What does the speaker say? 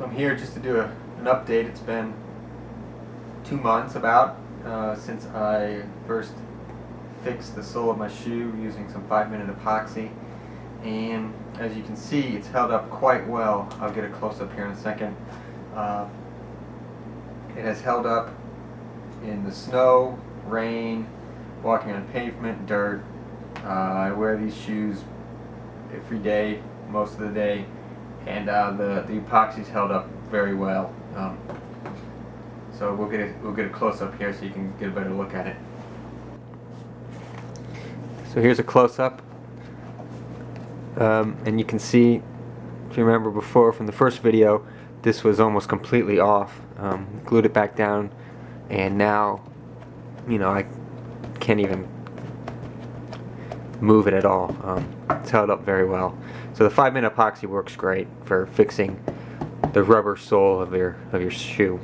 So I'm here just to do a, an update. It's been two months about uh, since I first fixed the sole of my shoe using some 5 minute epoxy and as you can see it's held up quite well. I'll get a close up here in a second. Uh, it has held up in the snow, rain, walking on pavement, dirt. Uh, I wear these shoes every day, most of the day, and uh, the the epoxy's held up very well. Um, so we'll get a, we'll get a close up here so you can get a better look at it. So here's a close up, um, and you can see, if you remember before from the first video, this was almost completely off. Um, glued it back down, and now, you know, I can't even move it at all. Um, it's held up very well. So the 5 minute epoxy works great for fixing the rubber sole of your of your shoe.